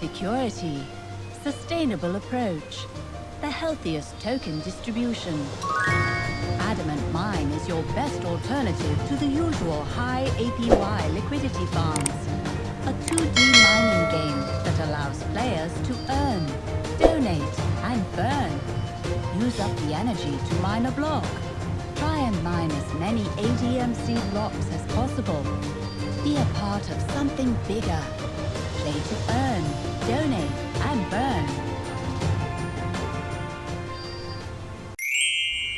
security, sustainable approach, the healthiest token distribution. Adamant Mine is your best alternative to the usual high APY liquidity farms. A 2D mining game that allows players to earn, donate, and burn. Use up the energy to mine a block. Try and mine as many ADMC blocks as possible. Be a part of something bigger. Play to earn, donate, and burn.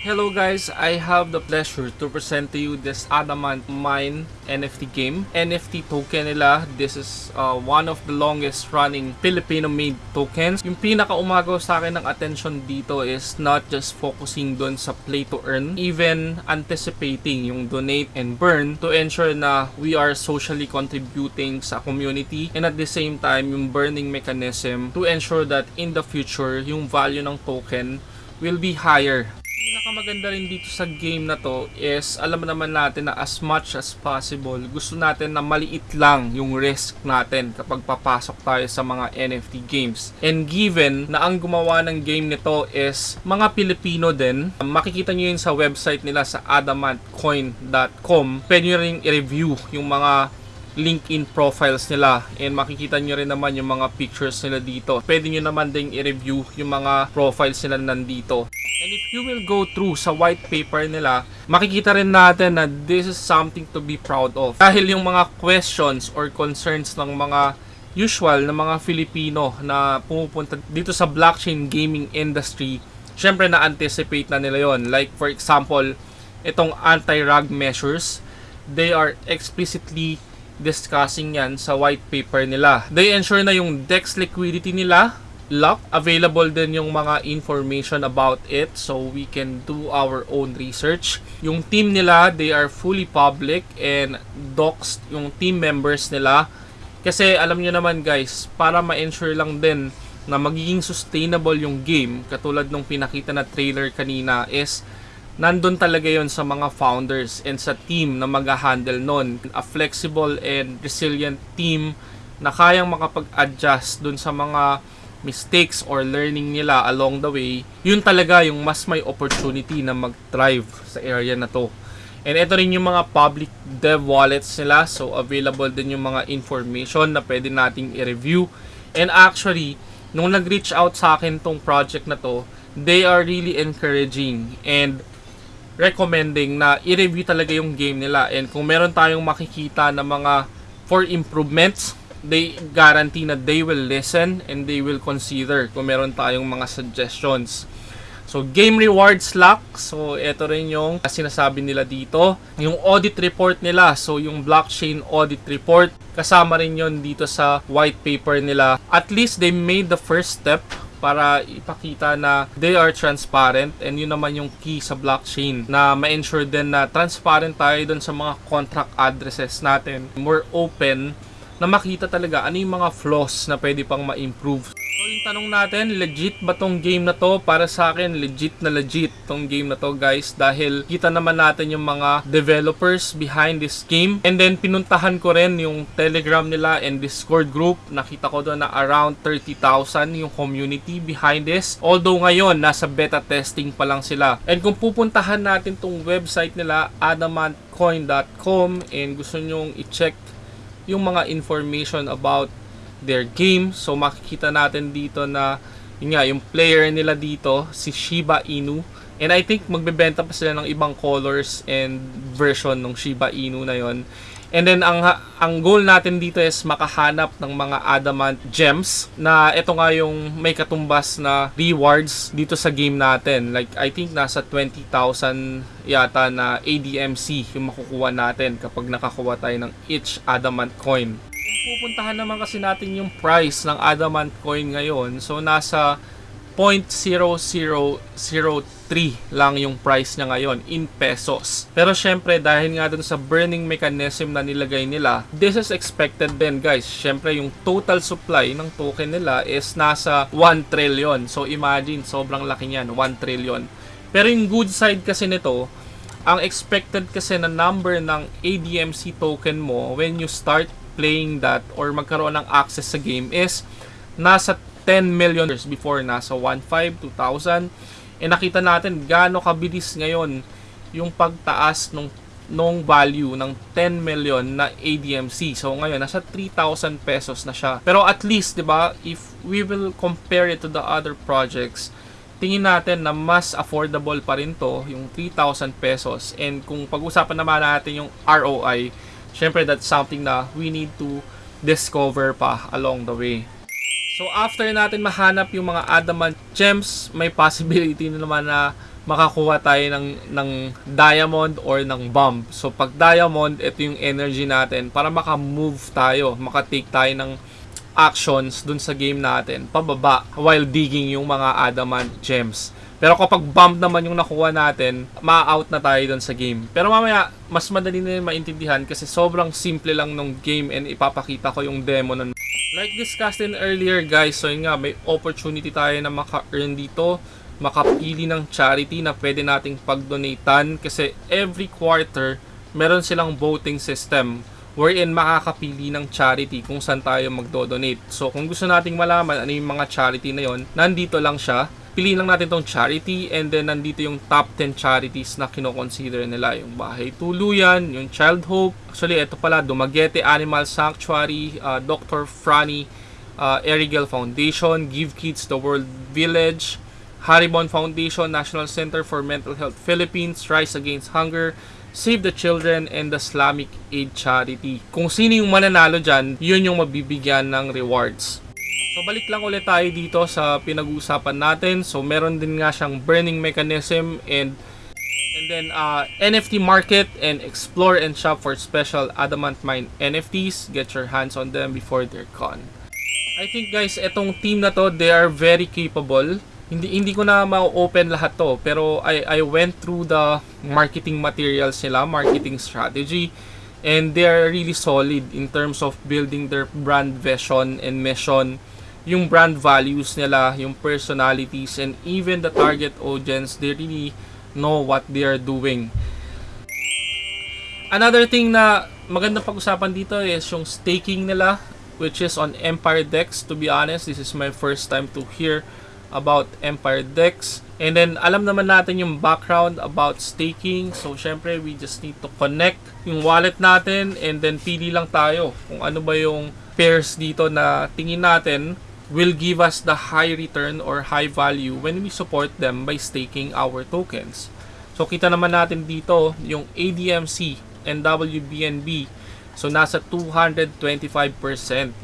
Hello guys, I have the pleasure to present to you this Adamant Mine NFT game. NFT token nila, this is uh, one of the longest running Filipino-made tokens. Yung pinaka-umagaw sa akin ng attention dito is not just focusing dun sa play to earn, even anticipating yung donate and burn to ensure na we are socially contributing sa community and at the same time yung burning mechanism to ensure that in the future yung value ng token will be higher pinakamaganda rin dito sa game na to is alam naman natin na as much as possible gusto natin na maliit lang yung risk natin kapag papasok tayo sa mga NFT games. And given na ang gumawa ng game nito is mga Pilipino din, makikita nyo yun sa website nila sa adamantcoin.com. Pwede nyo rin i-review yung mga LinkedIn profiles nila and makikita nyo rin naman yung mga pictures nila dito. Pwede nyo naman ding i-review yung mga profiles nila nandito. And if you will go through sa white paper nila, makikita rin natin na this is something to be proud of. Dahil yung mga questions or concerns ng mga usual na mga Filipino na pumupunta dito sa blockchain gaming industry, syempre na-anticipate na nila yon. Like for example, itong anti-rug measures, they are explicitly discussing yan sa white paper nila. They ensure na yung DEX liquidity nila lock. Available din yung mga information about it so we can do our own research. Yung team nila, they are fully public and doxed yung team members nila. Kasi alam nyo naman guys, para ma-ensure lang din na magiging sustainable yung game, katulad nung pinakita na trailer kanina is nandun talaga yon sa mga founders and sa team na mag-handle nun. A flexible and resilient team na kayang makapag-adjust dun sa mga mistakes or learning nila along the way, yun talaga yung mas may opportunity na mag-thrive sa area na to. And ito rin yung mga public dev wallets nila. So, available din yung mga information na pwede nating i-review. And actually, nung nag-reach out sa akin tong project na to, they are really encouraging and recommending na i-review talaga yung game nila. And kung meron tayong makikita na mga for improvements, they guarantee na they will listen and they will consider kung meron tayong mga suggestions. So, game rewards lock. So, ito rin yung sinasabi nila dito. Yung audit report nila. So, yung blockchain audit report. Kasama rin yon dito sa white paper nila. At least they made the first step para ipakita na they are transparent and yun naman yung key sa blockchain na ma-ensure din na transparent tayo dun sa mga contract addresses natin. More open na makita talaga ano yung mga flaws na pwede pang ma-improve. So yung tanong natin, legit ba tong game na to? Para sa akin, legit na legit tong game na to guys dahil kita naman natin yung mga developers behind this game. And then pinuntahan ko rin yung Telegram nila and Discord group. Nakita ko doon na around 30,000 yung community behind this. Although ngayon, nasa beta testing pa lang sila. And kung pupuntahan natin tong website nila, adamantcoin.com and gusto nyong i-check yung mga information about their game. So makikita natin dito na yun nga, yung player nila dito, si Shiba Inu. And I think magbebenta pa sila ng ibang colors and version ng Shiba Inu na yon. And then ang ang goal natin dito is makahanap ng mga adamant gems na ito nga yung may katumbas na rewards dito sa game natin. Like I think nasa 20,000 yata na ADMC yung makukuha natin kapag nakakuha tayo ng each adamant coin. Pupuntahan naman kasi natin yung price ng adamant coin ngayon, so nasa 0.0003 lang yung price niya ngayon in pesos. Pero syempre dahil nga dun sa burning mechanism na nilagay nila, this is expected din guys. Syempre yung total supply ng token nila is nasa 1 trillion. So imagine, sobrang laki niyan, 1 trillion. Pero yung good side kasi nito, ang expected kasi na number ng ADMC token mo when you start playing that or magkaroon ng access sa game is nasa 10 million years before nasa 1.5, 2,000. And nakita natin gaano kabilis ngayon yung pagtaas nung nung value ng 10 million na ADMC. So ngayon nasa 3,000 pesos na siya. Pero at least, 'di ba, if we will compare it to the other projects, tingin natin na mas affordable pa rin to, yung 3,000 pesos. And kung pag-usapan naman natin yung ROI, syempre that's something na we need to discover pa along the way. So after natin mahanap yung mga adamant gems, may possibility na naman na makakuha tayo ng, ng diamond or ng bomb. So pag diamond, ito yung energy natin para maka-move tayo, maka-take tayo ng actions dun sa game natin pababa while digging yung mga adamant gems. Pero kapag bomb naman yung nakuha natin, ma-out na tayo dun sa game. Pero mamaya, mas madali na yun maintindihan kasi sobrang simple lang nung game and ipapakita ko yung demo nun. Like discussed in earlier guys, so yun nga, may opportunity tayo na maka-earn dito makapili ng charity na pwede nating pag-donatean kasi every quarter meron silang voting system wherein makakapili ng charity kung saan tayo magdo-donate. So kung gusto nating malaman ano yung mga charity na yon, nandito lang siya. Piliin lang natin tong charity and then nandito yung top 10 charities na kinoconsider nila. Yung Bahay Tuluyan, yung Child Hope. Actually, ito pala, Dumaguete Animal Sanctuary, uh, Dr. Franny uh, Erigel Foundation, Give Kids the World Village, Haribon Foundation, National Center for Mental Health Philippines, Rise Against Hunger, Save the Children, and the Islamic Aid Charity. Kung sino yung mananalo dyan, yun yung mabibigyan ng rewards. So balik lang ulit tayo dito sa pinag-uusapan natin. So meron din nga siyang burning mechanism and and then uh, NFT market and explore and shop for special adamant mine NFTs. Get your hands on them before they're gone. I think guys, etong team na to, they are very capable hindi hindi ko na ma-open lahat to pero I I went through the marketing materials nila, marketing strategy and they are really solid in terms of building their brand vision and mission yung brand values nila, yung personalities and even the target audience, they really know what they are doing. Another thing na magandang pag-usapan dito is yung staking nila which is on Empire Dex. To be honest, this is my first time to hear about Empire Dex. And then, alam naman natin yung background about staking. So, syempre, we just need to connect yung wallet natin and then pili lang tayo kung ano ba yung pairs dito na tingin natin will give us the high return or high value when we support them by staking our tokens. So, kita naman natin dito yung ADMC and WBNB. So, nasa 225%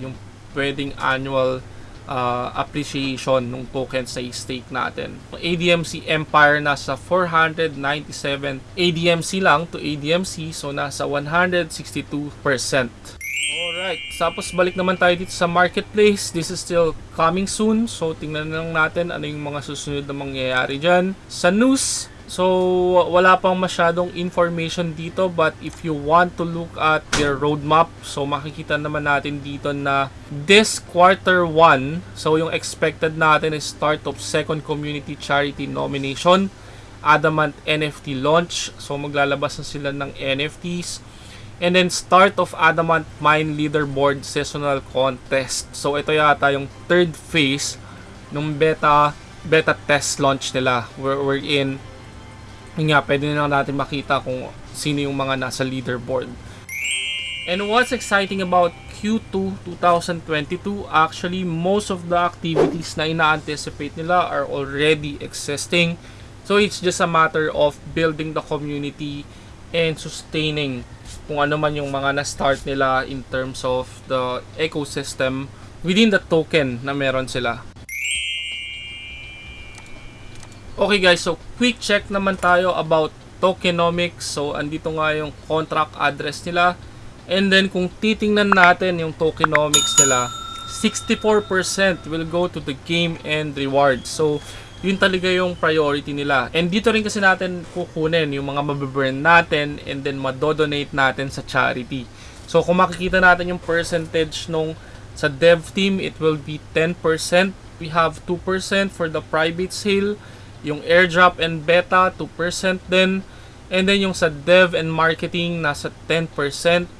yung pwedeng annual uh, appreciation ng tokens na i-stake natin. ADMC Empire nasa 497 ADMC lang to ADMC so nasa 162%. Alright, tapos balik naman tayo dito sa marketplace. This is still coming soon. So tingnan lang natin ano yung mga susunod na mangyayari dyan. Sa news, So, wala pang masyadong information dito but if you want to look at their roadmap, so makikita naman natin dito na this quarter 1, so yung expected natin is start of second community charity nomination, Adamant NFT launch, so maglalabas na sila ng NFTs, and then start of Adamant Mine Leaderboard Seasonal Contest. So, ito yata yung third phase ng beta beta test launch nila where we're in yun nga, pwede na natin makita kung sino yung mga nasa leaderboard. And what's exciting about Q2 2022, actually most of the activities na ina-anticipate nila are already existing. So it's just a matter of building the community and sustaining kung ano man yung mga na-start nila in terms of the ecosystem within the token na meron sila. Okay guys, so quick check naman tayo about tokenomics. So andito nga yung contract address nila. And then kung titingnan natin yung tokenomics nila, 64% will go to the game and rewards. So yun talaga yung priority nila. And dito rin kasi natin kukunin yung mga mababurn natin and then madodonate natin sa charity. So kung makikita natin yung percentage nung sa dev team, it will be 10%. We have 2% for the private sale yung airdrop and beta, 2% din. And then yung sa dev and marketing, nasa 10%.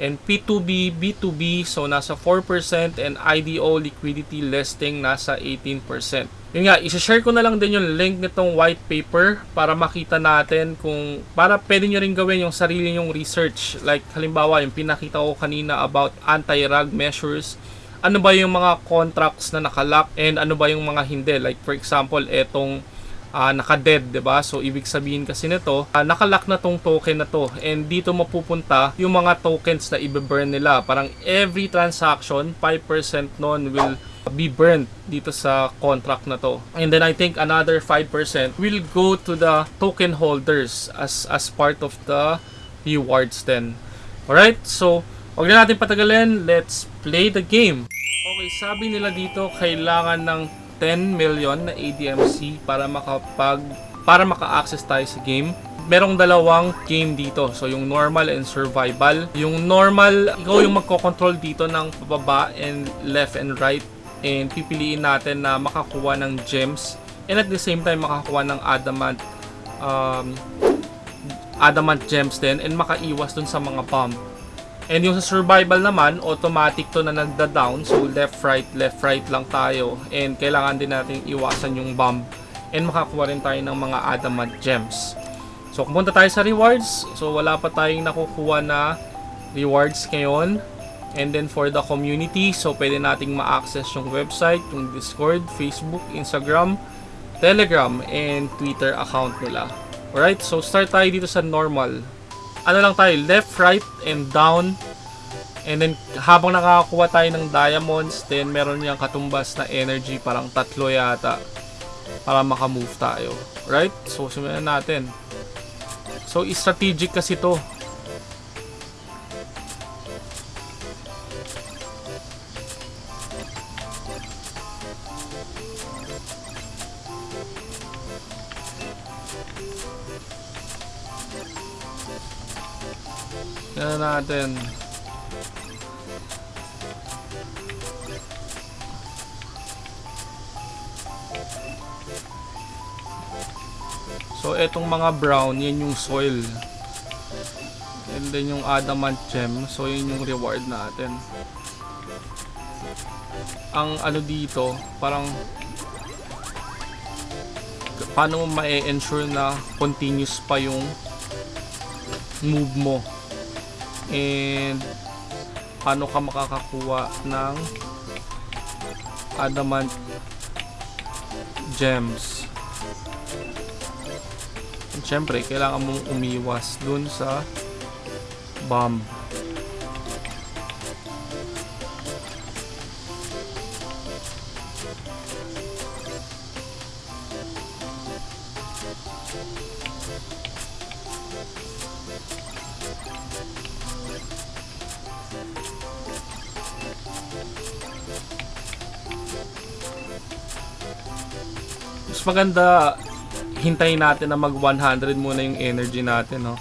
And P2B, B2B, so nasa 4% and IDO liquidity listing nasa 18%. Yun nga, isa-share ko na lang din yung link nitong white paper para makita natin kung para pwede nyo rin gawin yung sarili nyong research. Like halimbawa, yung pinakita ko kanina about anti-rug measures. Ano ba yung mga contracts na nakalock and ano ba yung mga hindi. Like for example, etong uh, naka-dead, 'di ba? So ibig sabihin kasi nito, uh, nakalock na tong token na to and dito mapupunta yung mga tokens na i-burn nila. Parang every transaction, 5% nun will be burned dito sa contract na to. And then I think another 5% will go to the token holders as as part of the rewards then. Alright, so wag na natin patagalin, let's play the game. Okay, sabi nila dito kailangan ng 10 million na ADMC para makapag para maka-access tayo sa game. Merong dalawang game dito. So yung normal and survival. Yung normal, ikaw yung magko-control dito ng pababa and left and right and pipiliin natin na makakuha ng gems and at the same time makakuha ng adamant um, adamant gems din and makaiwas dun sa mga bomb. And yung sa survival naman, automatic to na nagda-down. So left, right, left, right lang tayo. And kailangan din natin iwasan yung bomb. And makakuha rin tayo ng mga adamant gems. So kung punta tayo sa rewards, so wala pa tayong nakukuha na rewards ngayon. And then for the community, so pwede nating ma-access yung website, yung Discord, Facebook, Instagram, Telegram, and Twitter account nila. Alright, so start tayo dito sa normal. Ano lang tayo, left, right, and down. And then habang nakakakuha tayo ng diamonds, then meron niyang katumbas na energy, parang tatlo yata. Para makamove tayo. Right? So simulan natin. So strategic kasi to. Yan natin. So, etong mga brown, yan yung soil. And then yung adamant gem. So, yun yung reward natin. Ang ano dito, parang paano mo ma-ensure na continuous pa yung move mo and paano ka makakakuha ng adamant gems? And syempre kailangan mong umiwas dun sa bomb mas maganda hintayin natin na mag 100 muna yung energy natin no?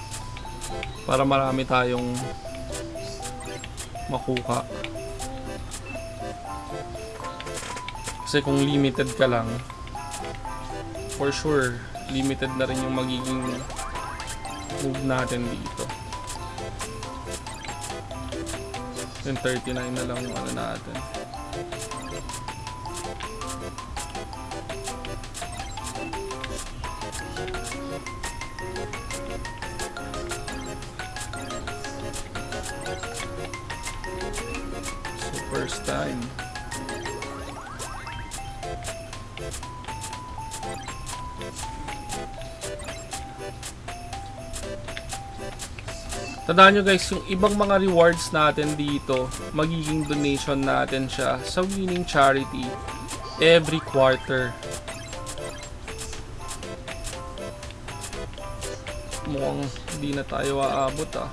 Para marami tayong makuha. Kasi kung limited ka lang for sure limited na rin yung magiging move natin dito. Yung 39 na lang yung ano natin first time. Tandaan nyo guys, yung ibang mga rewards natin dito, magiging donation natin siya sa winning charity every quarter. Mukhang hindi na tayo aabot ah.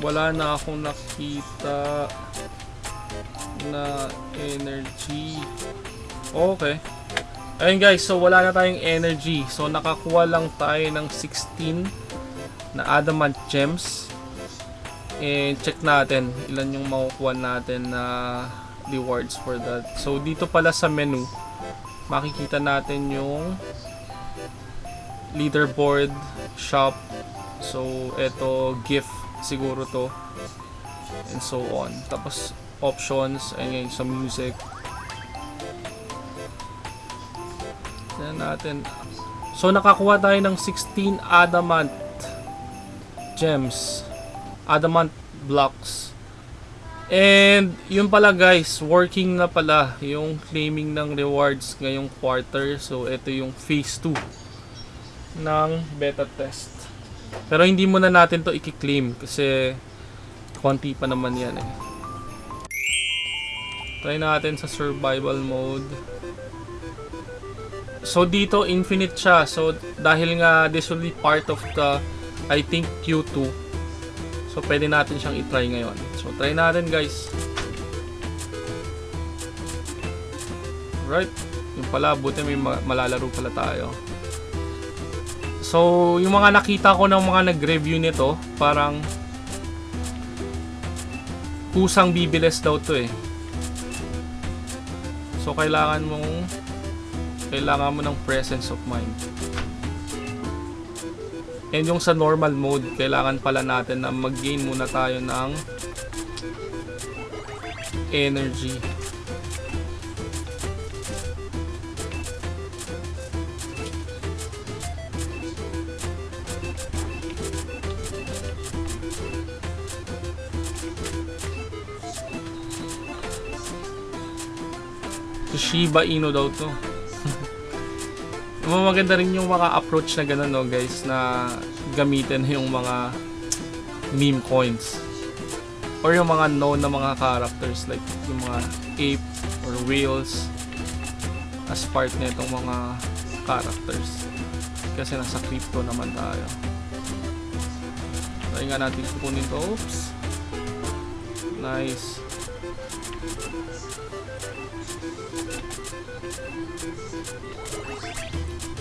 Wala na akong nakita na energy. Okay. Ayun guys. So wala na tayong energy. So nakakuha lang tayo ng 16 na adamant gems. And check natin ilan yung makukuha natin na rewards for that. So dito pala sa menu makikita natin yung leaderboard, shop. So, eto, gift siguro to. And so on. Tapos, options, ayun sa music. Tignan natin. So, nakakuha tayo ng 16 adamant gems. Adamant blocks. And, yun pala guys, working na pala yung claiming ng rewards ngayong quarter. So, ito yung phase 2 ng beta test. Pero hindi muna natin to i-claim kasi konti pa naman yan eh. Try natin sa survival mode. So dito infinite siya. So dahil nga this will be part of the I think Q2. So pwede natin siyang i-try ngayon. So try natin guys. Right. Yung pala buti may ma- malalaro pala tayo. So yung mga nakita ko ng mga nag-review nito, parang kusang bibilis daw to eh. So kailangan mong kailangan mo ng presence of mind. And yung sa normal mode, kailangan pala natin na mag-gain muna tayo ng energy. Shiba Inu daw to. Maganda rin yung mga approach na gano'n no guys na gamitin yung mga meme coins. Or yung mga known na mga characters like yung mga ape or whales as part na itong mga characters. Kasi nasa crypto naman tayo. Try nga natin kukunin to. Oops! Nice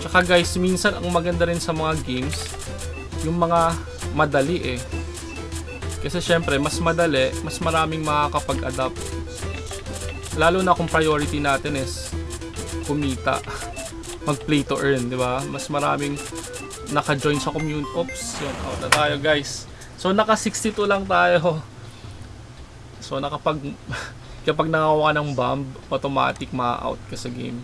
Tsaka guys, minsan ang maganda rin sa mga games, yung mga madali eh. Kasi syempre, mas madali, mas maraming makakapag-adapt. Lalo na kung priority natin is kumita. Mag-play to earn, di ba? Mas maraming naka-join sa community. Oops, yun, out na tayo guys. So, naka 62 lang tayo. So, nakapag... kapag nangawa ng bomb, automatic ma-out ka sa game.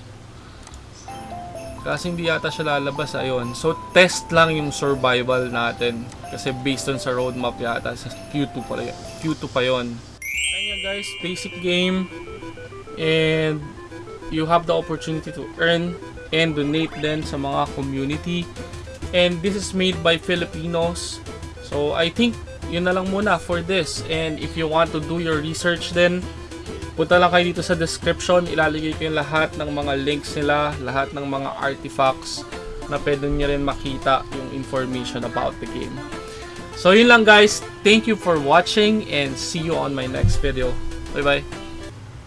Kasi hindi yata siya lalabas ayun. So test lang yung survival natin kasi based on sa roadmap yata sa Q2 pa Q2 pa 'yon. Ayun guys, basic game and you have the opportunity to earn and donate din sa mga community. And this is made by Filipinos. So I think yun na lang muna for this. And if you want to do your research then Punta lang kayo dito sa description, ilalagay ko yung lahat ng mga links nila, lahat ng mga artifacts na pwede nyo rin makita yung information about the game. So yun lang guys, thank you for watching and see you on my next video. Bye bye!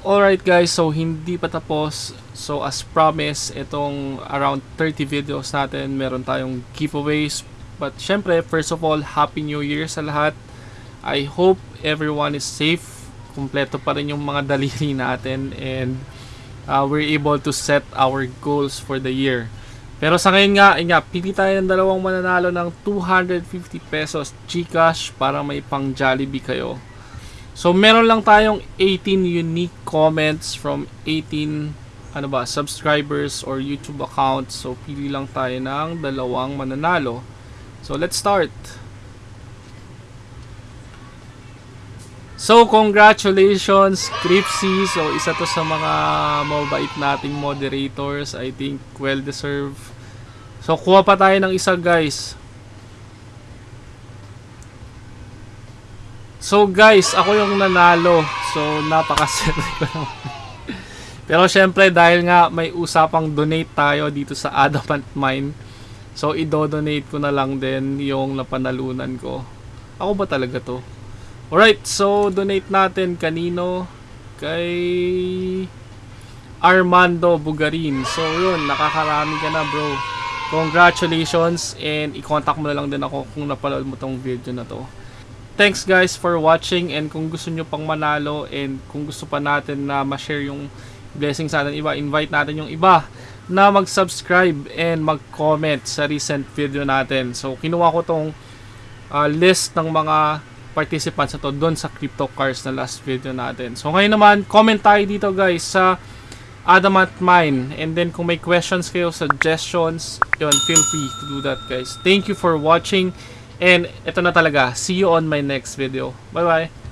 Alright guys, so hindi pa tapos. So as promised, itong around 30 videos natin, meron tayong giveaways. But syempre, first of all, Happy New Year sa lahat. I hope everyone is safe kumpleto pa rin yung mga daliri natin and uh, we're able to set our goals for the year. Pero sa ngayon nga, nga, pili tayo ng dalawang mananalo ng 250 pesos Gcash para may pang Jollibee kayo. So meron lang tayong 18 unique comments from 18 ano ba, subscribers or YouTube accounts. So pili lang tayo ng dalawang mananalo. So let's start. So, congratulations, Cripsy. So, isa to sa mga mabait nating moderators. I think well-deserved. So, kuha pa tayo ng isa, guys. So, guys, ako yung nanalo. So, napakaserte ko naman. Pero, syempre, dahil nga may usapang donate tayo dito sa Adamant Mine. So, i-donate ko na lang din yung napanalunan ko. Ako ba talaga to? Alright, so donate natin kanino? Kay Armando Bugarin. So yun, nakakarami ka na bro. Congratulations and i-contact mo na lang din ako kung napanood mo tong video na to. Thanks guys for watching and kung gusto nyo pang manalo and kung gusto pa natin na ma-share yung blessings natin iba, invite natin yung iba na mag-subscribe and mag-comment sa recent video natin. So, kinuha ko tong uh, list ng mga participants na to doon sa Crypto Cars na last video natin. So, ngayon naman, comment tayo dito guys sa Adamant Mine. And then, kung may questions kayo, suggestions, yun, feel free to do that guys. Thank you for watching. And ito na talaga. See you on my next video. Bye-bye.